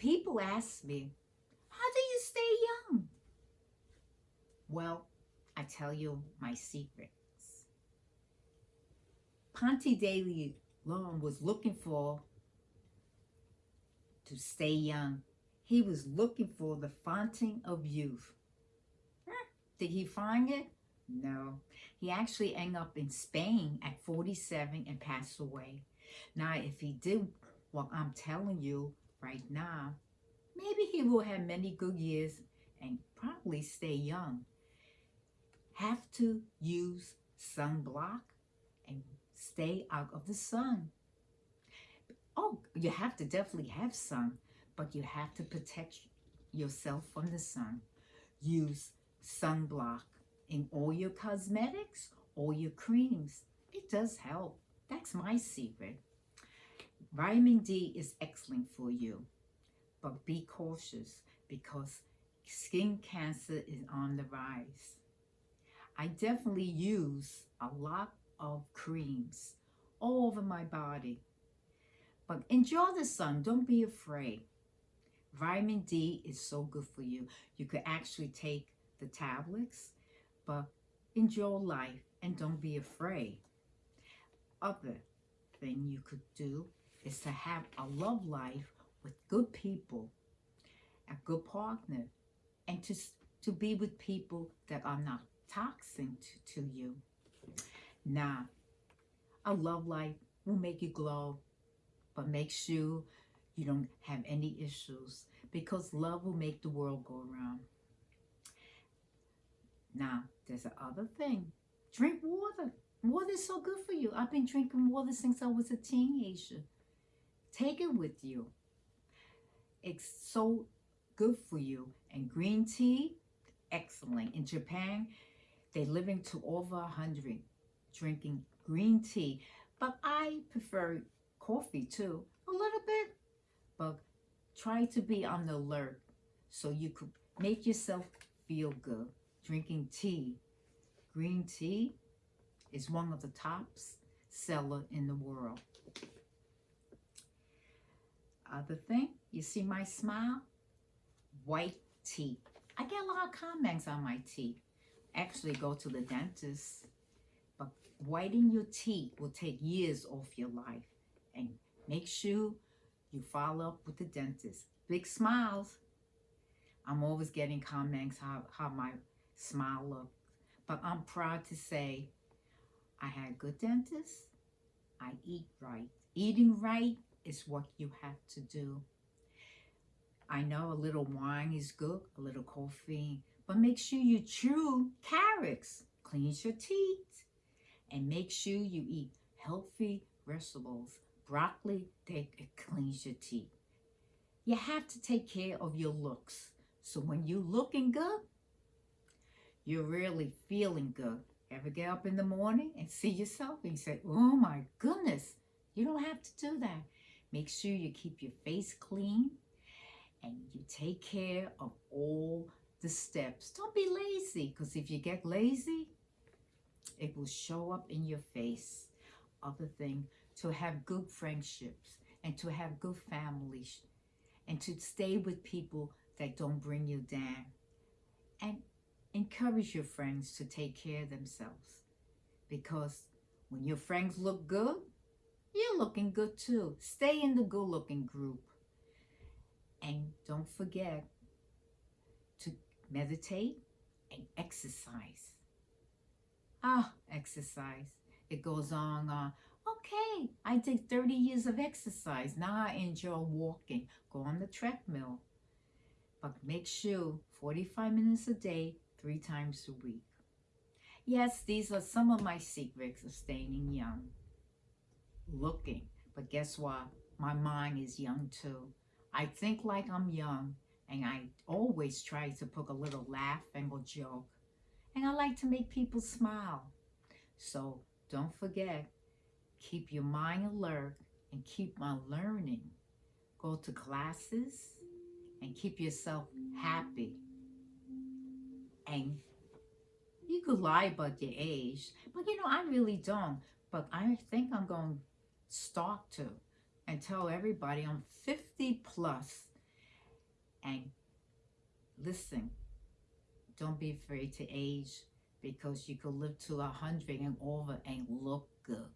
People ask me, how do you stay young? Well, I tell you my secrets. Ponce de Leon was looking for to stay young. He was looking for the fountain of youth. Hmm, did he find it? No. He actually ended up in Spain at 47 and passed away. Now, if he did what I'm telling you right now, maybe he will have many good years and probably stay young. Have to use sunblock and stay out of the sun. Oh, you have to definitely have sun, but you have to protect yourself from the sun. Use sunblock in all your cosmetics, all your creams. It does help. That's my secret. Vitamin D is excellent for you, but be cautious because skin cancer is on the rise. I definitely use a lot of creams all over my body. But enjoy the sun. Don't be afraid. Vitamin D is so good for you. You could actually take the tablets, but enjoy life and don't be afraid. Other thing you could do is to have a love life with good people, a good partner, and to, to be with people that are not toxic to, to you. Now, a love life will make you glow, but make sure you don't have any issues because love will make the world go around. Now, there's another thing. Drink water. Water is so good for you. I've been drinking water since I was a teenager. Take it with you. It's so good for you. And green tea, excellent. In Japan, they're living to over 100 drinking green tea. But I prefer coffee too, a little bit. But try to be on the alert so you could make yourself feel good. Drinking tea. Green tea is one of the tops seller in the world. Other thing, you see my smile? White teeth. I get a lot of comments on my teeth. Actually, go to the dentist. But whitening your teeth will take years off your life. And make sure you follow up with the dentist. Big smiles. I'm always getting comments how, how my smile looks. But I'm proud to say I had good dentists. I eat right. Eating right is what you have to do. I know a little wine is good, a little coffee, but make sure you chew carrots, cleans your teeth, and make sure you eat healthy vegetables. Broccoli, they, it cleans your teeth. You have to take care of your looks. So when you're looking good, you're really feeling good. Ever get up in the morning and see yourself and say, oh my goodness, you don't have to do that. Make sure you keep your face clean and you take care of all the steps. Don't be lazy because if you get lazy, it will show up in your face. Other thing, to have good friendships and to have good families and to stay with people that don't bring you down. And encourage your friends to take care of themselves because when your friends look good, looking good too. Stay in the good looking group. And don't forget to meditate and exercise. Ah, exercise. It goes on, uh, okay, I did 30 years of exercise. Now I enjoy walking. Go on the treadmill. But make sure 45 minutes a day, three times a week. Yes, these are some of my secrets of staying young looking. But guess what? My mind is young too. I think like I'm young and I always try to put a little laugh and a joke. And I like to make people smile. So don't forget, keep your mind alert and keep on learning. Go to classes and keep yourself happy. And you could lie about your age, but you know, I really don't. But I think I'm going start to and tell everybody I'm 50 plus And listen, don't be afraid to age because you could live to a hundred and over and look good.